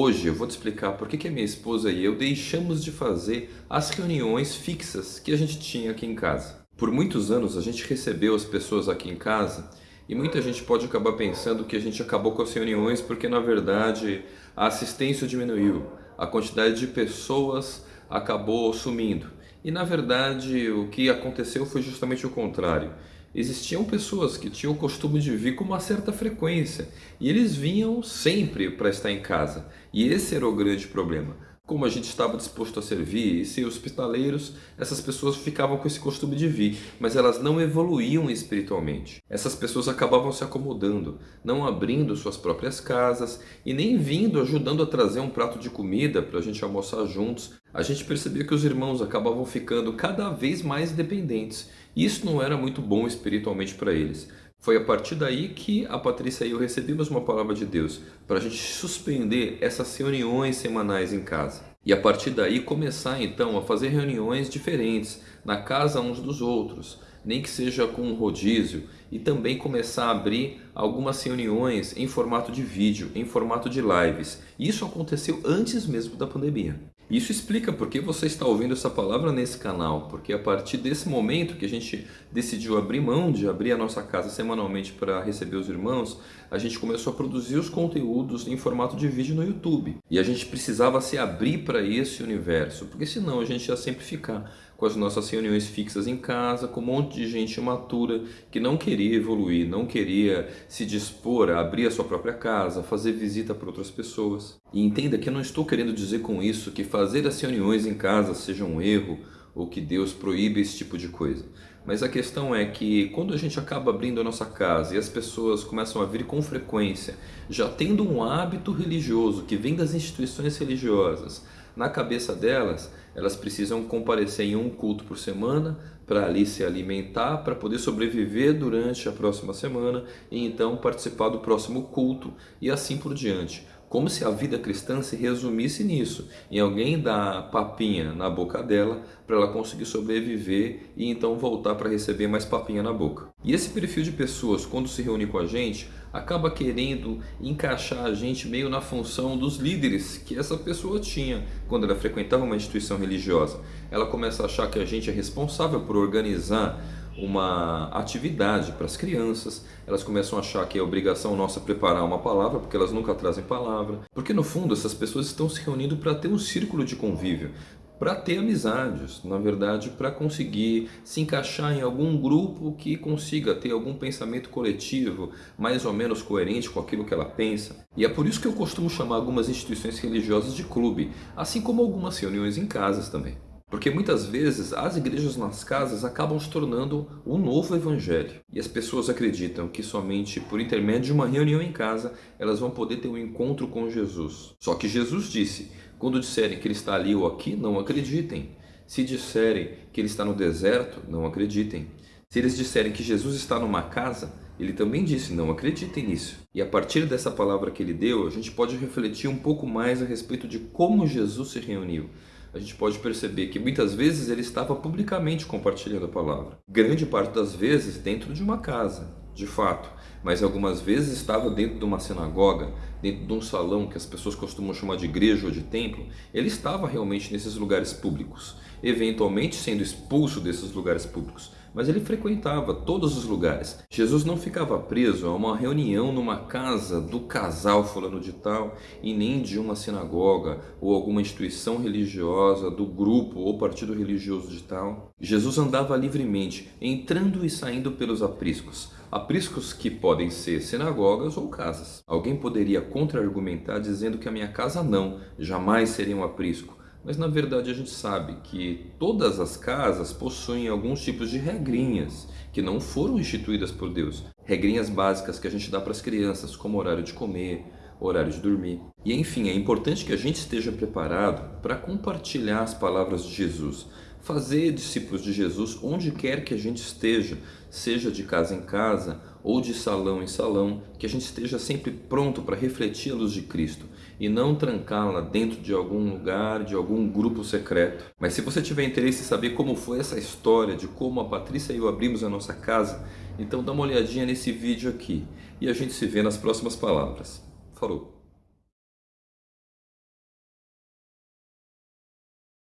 Hoje eu vou te explicar por que a minha esposa e eu deixamos de fazer as reuniões fixas que a gente tinha aqui em casa. Por muitos anos a gente recebeu as pessoas aqui em casa e muita gente pode acabar pensando que a gente acabou com as reuniões porque na verdade a assistência diminuiu, a quantidade de pessoas acabou sumindo. E na verdade o que aconteceu foi justamente o contrário existiam pessoas que tinham o costume de vir com uma certa frequência e eles vinham sempre para estar em casa. E esse era o grande problema como a gente estava disposto a servir e ser hospitaleiros, essas pessoas ficavam com esse costume de vir, mas elas não evoluíam espiritualmente. Essas pessoas acabavam se acomodando, não abrindo suas próprias casas e nem vindo ajudando a trazer um prato de comida para a gente almoçar juntos. A gente percebia que os irmãos acabavam ficando cada vez mais dependentes e isso não era muito bom espiritualmente para eles. Foi a partir daí que a Patrícia e eu recebemos uma palavra de Deus para a gente suspender essas reuniões semanais em casa. E a partir daí começar então a fazer reuniões diferentes na casa uns dos outros, nem que seja com um rodízio, e também começar a abrir algumas reuniões em formato de vídeo, em formato de lives. Isso aconteceu antes mesmo da pandemia. Isso explica por que você está ouvindo essa palavra nesse canal, porque a partir desse momento que a gente decidiu abrir mão de abrir a nossa casa semanalmente para receber os irmãos, a gente começou a produzir os conteúdos em formato de vídeo no YouTube. E a gente precisava se abrir para esse universo, porque senão a gente ia sempre ficar com as nossas reuniões fixas em casa, com um monte de gente imatura que não queria evoluir, não queria se dispor a abrir a sua própria casa, fazer visita para outras pessoas. E entenda que eu não estou querendo dizer com isso que fazer as reuniões em casa seja um erro ou que Deus proíbe esse tipo de coisa. Mas a questão é que quando a gente acaba abrindo a nossa casa e as pessoas começam a vir com frequência, já tendo um hábito religioso que vem das instituições religiosas, na cabeça delas, elas precisam comparecer em um culto por semana para ali se alimentar, para poder sobreviver durante a próxima semana e então participar do próximo culto e assim por diante. Como se a vida cristã se resumisse nisso, em alguém dar papinha na boca dela para ela conseguir sobreviver e então voltar para receber mais papinha na boca. E esse perfil de pessoas, quando se reúne com a gente, acaba querendo encaixar a gente meio na função dos líderes que essa pessoa tinha quando ela frequentava uma instituição religiosa. Ela começa a achar que a gente é responsável por organizar uma atividade para as crianças, elas começam a achar que é obrigação nossa preparar uma palavra, porque elas nunca trazem palavra. Porque no fundo essas pessoas estão se reunindo para ter um círculo de convívio, para ter amizades, na verdade, para conseguir se encaixar em algum grupo que consiga ter algum pensamento coletivo mais ou menos coerente com aquilo que ela pensa. E é por isso que eu costumo chamar algumas instituições religiosas de clube, assim como algumas reuniões em casas também. Porque muitas vezes as igrejas nas casas acabam se tornando um novo evangelho. E as pessoas acreditam que somente por intermédio de uma reunião em casa elas vão poder ter um encontro com Jesus. Só que Jesus disse, quando disserem que ele está ali ou aqui, não acreditem. Se disserem que ele está no deserto, não acreditem. Se eles disserem que Jesus está numa casa, ele também disse, não acreditem nisso. E a partir dessa palavra que ele deu, a gente pode refletir um pouco mais a respeito de como Jesus se reuniu a gente pode perceber que muitas vezes ele estava publicamente compartilhando a palavra. Grande parte das vezes dentro de uma casa, de fato, mas algumas vezes estava dentro de uma sinagoga, dentro de um salão que as pessoas costumam chamar de igreja ou de templo. Ele estava realmente nesses lugares públicos, eventualmente sendo expulso desses lugares públicos, mas ele frequentava todos os lugares. Jesus não ficava preso a uma reunião numa casa do casal fulano de tal e nem de uma sinagoga ou alguma instituição religiosa do grupo ou partido religioso de tal. Jesus andava livremente, entrando e saindo pelos apriscos. Apriscos que podem ser sinagogas ou casas. Alguém poderia contra-argumentar dizendo que a minha casa não, jamais seria um aprisco. Mas na verdade a gente sabe que todas as casas possuem alguns tipos de regrinhas que não foram instituídas por Deus. Regrinhas básicas que a gente dá para as crianças, como horário de comer, horário de dormir. E enfim, é importante que a gente esteja preparado para compartilhar as palavras de Jesus, fazer discípulos de Jesus onde quer que a gente esteja, seja de casa em casa ou de salão em salão, que a gente esteja sempre pronto para refletir a luz de Cristo e não trancá-la dentro de algum lugar, de algum grupo secreto. Mas se você tiver interesse em saber como foi essa história, de como a Patrícia e eu abrimos a nossa casa, então dá uma olhadinha nesse vídeo aqui e a gente se vê nas próximas palavras. Falou!